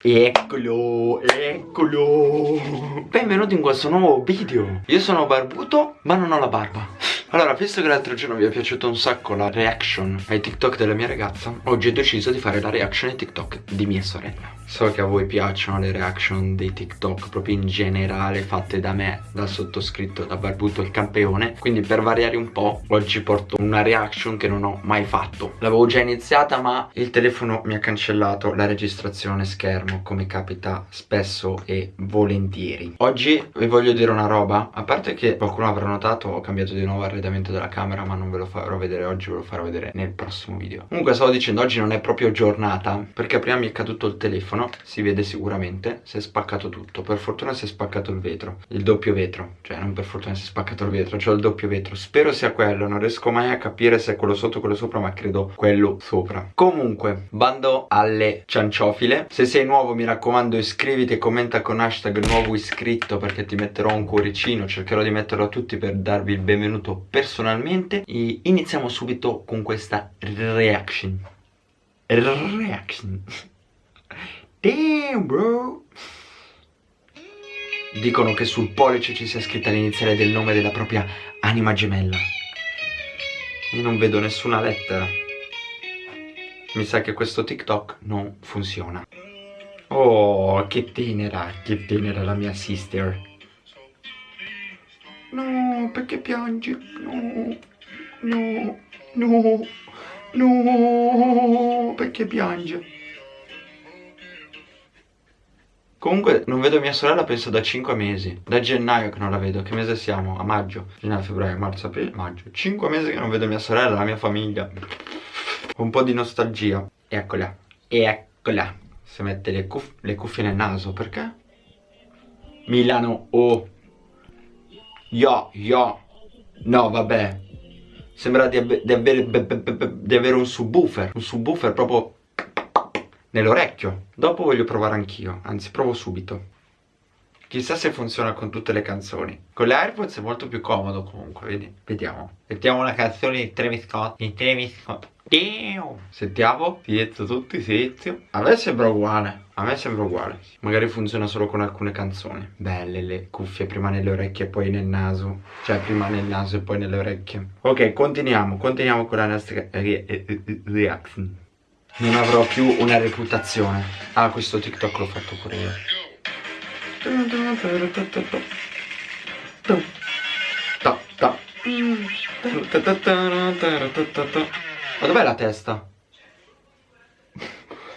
Eccolo, eccolo. Benvenuti in questo nuovo video. Io sono barbuto ma non ho la barba Allora, visto che l'altro giorno vi è piaciuto un sacco la reaction ai TikTok della mia ragazza Oggi ho deciso di fare la reaction ai TikTok di mia sorella. So che a voi piacciono le reaction dei TikTok proprio in generale fatte da me, dal sottoscritto, da Barbuto il campione. Quindi per variare un po' oggi porto una reaction che non ho mai fatto. L'avevo già iniziata ma il telefono mi ha cancellato la registrazione schermo come capita spesso e volentieri. Oggi vi voglio dire una roba, a parte che qualcuno avrà notato ho cambiato di nuovo arredamento della camera ma non ve lo farò vedere oggi, ve lo farò vedere nel prossimo video. Comunque stavo dicendo oggi non è proprio giornata perché prima mi è caduto il telefono si vede sicuramente si è spaccato tutto. Per fortuna si è spaccato il vetro il doppio vetro cioè non per fortuna si è spaccato il vetro cioè il doppio vetro. Spero sia quello non riesco mai a capire se è quello sotto o quello sopra ma credo quello sopra. Comunque bando alle cianciofile. Se sei nuovo mi raccomando iscriviti e commenta con hashtag nuovo iscritto perché ti metterò un cuoricino cercherò di metterlo a tutti per darvi il benvenuto personalmente e iniziamo subito con questa reaction. Reaction. Damn bro. Dicono che sul pollice ci sia scritta l'iniziale del nome della propria anima gemella. Io non vedo nessuna lettera. Mi sa che questo TikTok non funziona. Oh, che tenera, che tenera la mia sister No, perché piangi? No, no, no, no, perché piange? Comunque non vedo mia sorella penso da 5 mesi. Da gennaio che non la vedo. Che mese siamo? A maggio. Gennaio, febbraio, marzo, aprile, maggio. 5 mesi che non vedo mia sorella, la mia famiglia. Un po' di nostalgia. Eccola. Eccola. Si mette le, cuff le cuffie nel naso. Perché? Milano Oh Yo Yo No vabbè Sembra di, di, avere, di avere un subwoofer Un subwoofer proprio nell'orecchio. Dopo voglio provare anch'io, anzi provo subito. Chissà se funziona con tutte le canzoni. Con le AirPods è molto più comodo comunque, vedi? Vediamo. Mettiamo una canzone di Travis Scott. Di Travis Scott. Sentiamo, silenzio tutti, silenzio. A me sembra uguale, a me sembra uguale. Magari funziona solo con alcune canzoni. Belle le cuffie, prima nelle orecchie e poi nel naso. Cioè, prima nel naso e poi nelle orecchie. Ok, continuiamo, continuiamo con la nostra reaction non avrò più una reputazione Ah questo TikTok l'ho fatto pure io Ma dov'è la testa?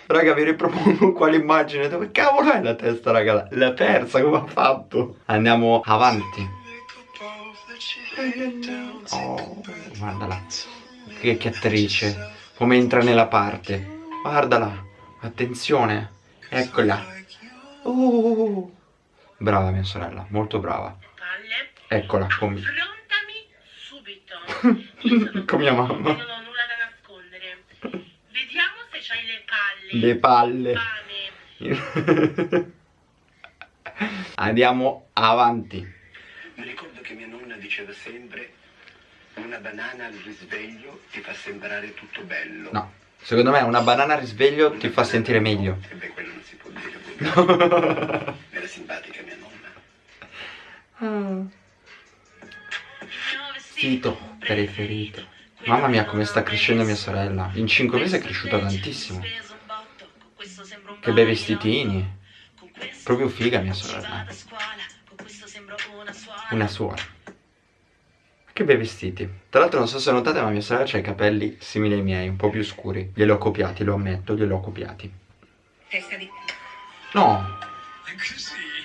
Raga vi ripropongo quale immagine. Dove cavolo è la testa raga? L'ha persa come ha fatto? Andiamo avanti. Oh guardala. Che, che attrice. Come entra nella parte. Guardala. Attenzione. Eccola. Uh, brava mia sorella molto brava. Eccola come subito. Con mia mamma non ho nulla da nascondere. Vediamo se c'hai le palle. Le palle. Andiamo avanti. Mi ricordo che mia nonna diceva sempre una banana al risveglio ti fa sembrare tutto bello. No, secondo me una banana al risveglio ti fa sentire meglio. E beh, quello non si può dire. Vestito preferito. Mamma mia come sta crescendo mia sorella. In 5 mesi è cresciuta tantissimo. Che bei vestitini. Proprio figa mia sorella. Una suora. Che bei vestiti Tra l'altro non so se notate ma mia sorella ha i capelli simili ai miei Un po' più scuri Glieli ho copiati, lo ammetto, glieli ho copiati Testa di... No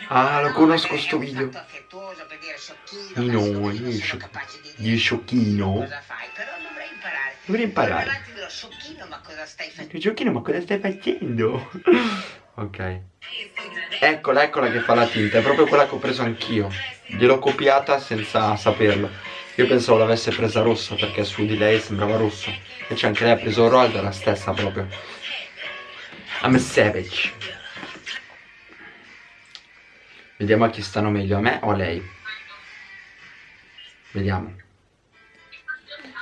Ah, lo conosco sto video No, gli sciocchino sciocchino Dovrei imparare Sciocchino ma cosa stai facendo? Sciocchino ma cosa stai facendo? ok Eccola, eccola che fa la tinta È proprio quella che ho preso anch'io Gliel'ho copiata senza saperlo io pensavo l'avesse presa rossa perché su di lei sembrava rosso. Invece anche lei ha preso Rold, la stessa proprio. I'm a savage. Vediamo a chi stanno meglio, a me o a lei. Vediamo.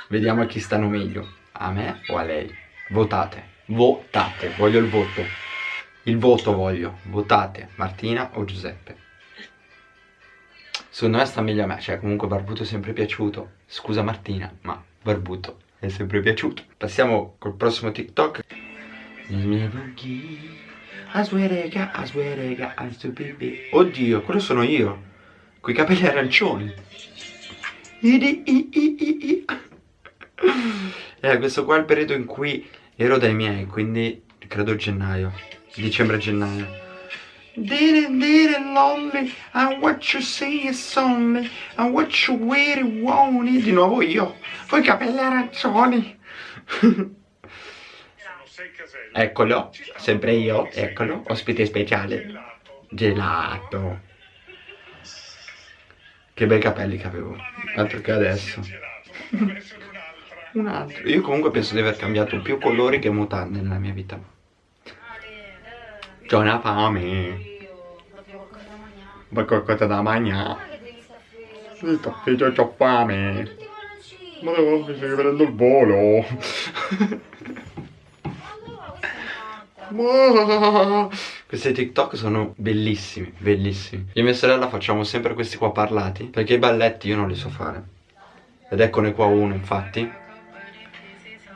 Vediamo a chi stanno meglio, a me o a lei. Votate. Votate, voglio il voto. Il voto voglio, votate Martina o Giuseppe. Secondo me sta meglio a me, cioè comunque Barbuto è sempre piaciuto. Scusa Martina, ma Barbuto è sempre piaciuto. Passiamo col prossimo TikTok. Oddio, quello sono io. Coi capelli arancioni. Eh, questo qua è il periodo in cui ero dai miei, quindi credo gennaio. Dicembre-gennaio. Didn't didn't lonely And what you see is only And what you really want Di nuovo io Poi capelli arancioni Eccolo Sempre io Eccolo Ospite speciale. Gelato. Che bei capelli che avevo Altro che adesso. Un altro. Io comunque penso di aver cambiato più colori che mutande nella mia vita. C'ho una fame. Vuoi qualcosa da mangiare? Io ho fame. Ma devo, mi stai prendendo il volo. Questi TikTok sono bellissimi, bellissimi. Io e mia sorella facciamo sempre questi qua parlati Perché i balletti io non li so fare. Ed eccone qua uno infatti.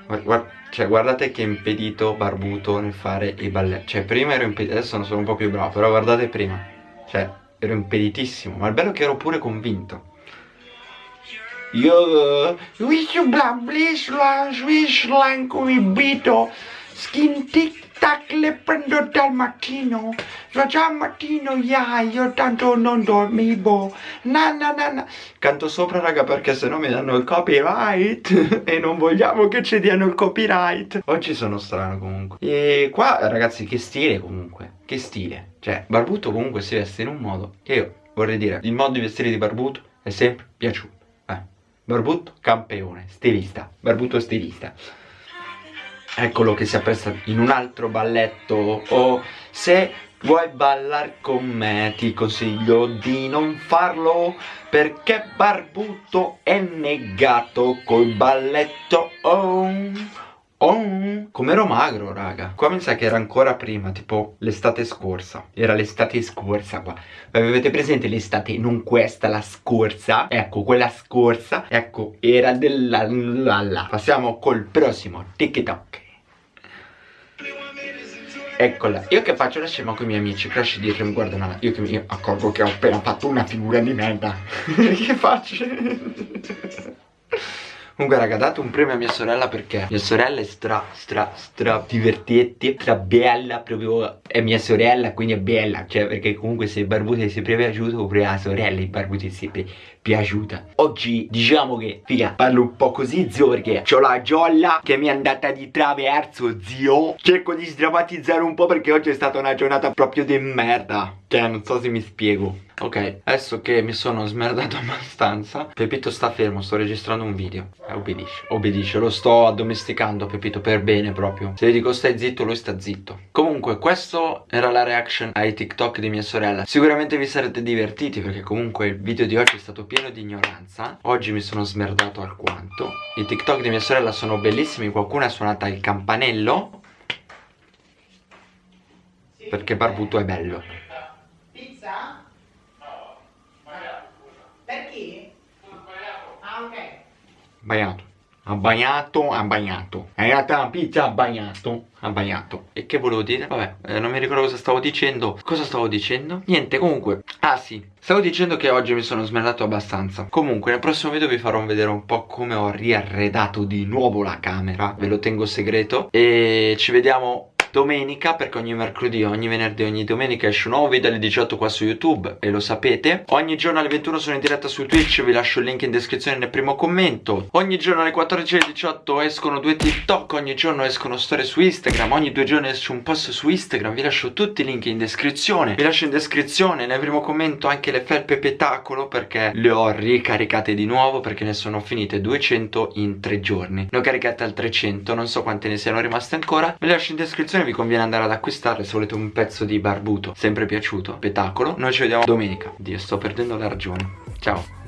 Guarda, cioè guardate che impedito barbuto nel fare i balletti. Cioè prima ero impedito, adesso non sono un po' più bravo Però guardate prima. Cioè ero impeditissimo Ma il bello è che ero pure convinto. Io Wish bla blish la swish lanco Skin tic tac le prendo dal mattino già al mattino yeah, io tanto non dormivo. Na na na na. Canto sopra raga perché se no mi danno il copyright e non vogliamo che ci diano il copyright. Oggi sono strano comunque. E qua ragazzi che stile comunque. Che stile. Cioè Barbuto comunque si veste in un modo che io vorrei dire il modo di vestire di Barbuto è sempre piaciuto eh. Barbuto campione stilista. Barbuto stilista eccolo che si appresta in un altro balletto. O se vuoi ballare con me ti consiglio di non farlo perché Barbuto è negato col balletto. Oh Oh, come ero magro raga. Qua mi sa che era ancora prima Tipo l'estate scorsa. Era l'estate scorsa qua. Avete presente l'estate Non questa la scorsa? Ecco quella scorsa Ecco era della la, Passiamo col prossimo. TikTok Eccola, io che faccio la scema con i miei amici, crash dietro mi guardano, io che mi accorgo che ho appena fatto una figura di merda. che faccio? Comunque raga date un premio a mia sorella perché mia sorella è stra stra stra divertente Stra bella proprio È mia sorella quindi è bella Cioè perché comunque se Barbuti è sempre piaciuto Pure la sorella di Barbuti sempre piaciuta. Oggi diciamo che figa parlo un po' così zio perché C'ho la giolla che mi è andata di traverso zio. Cerco di sdrammatizzare un po' perché oggi è stata una giornata proprio di merda. Cioè non so se mi spiego. Ok, adesso che mi sono smerdato abbastanza Pepito sta fermo, sto registrando un video. Eh, Obbedisce, obbedisce, lo sto addomesticando Pepito per bene proprio. Se gli dico stai zitto, lui sta zitto. Comunque, questo era la reaction ai TikTok di mia sorella. Sicuramente vi sarete divertiti perché comunque il video di oggi è stato pieno di ignoranza. Oggi mi sono smerdato alquanto. I TikTok di mia sorella sono bellissimi. Qualcuno ha suonato il campanello. Perché Barbuto è bello. Bagnato ha bagnato, ha bagnato. È arrivata la pizza, ha bagnato Ha bagnato. E che volevo dire? Vabbè, eh, non mi ricordo cosa stavo dicendo. Cosa stavo dicendo? Niente, comunque. Ah sì, stavo dicendo che oggi mi sono smerdato abbastanza. Comunque, nel prossimo video vi farò vedere un po' come ho riarredato di nuovo la camera. Ve lo tengo segreto. E ci vediamo domenica perché ogni mercoledì, ogni venerdì, ogni domenica esce un nuovo video alle 18 qua su YouTube e lo sapete? Ogni giorno alle 21 sono in diretta su Twitch vi lascio il link in descrizione nel primo commento. Ogni giorno alle 14 alle 18 escono due TikTok ogni giorno escono storie su Instagram ogni due giorni esce un post su Instagram vi lascio tutti i link in descrizione. Vi lascio in descrizione nel primo commento anche le felpe petacolo perché le ho ricaricate di nuovo perché ne sono finite 200 in tre giorni. Ne ho caricate altre 100 non so quante ne siano rimaste ancora. Vi lascio in descrizione vi conviene andare ad acquistare se volete un pezzo di barbuto sempre piaciuto, spettacolo Noi ci vediamo domenica. Dio, sto perdendo la ragione. Ciao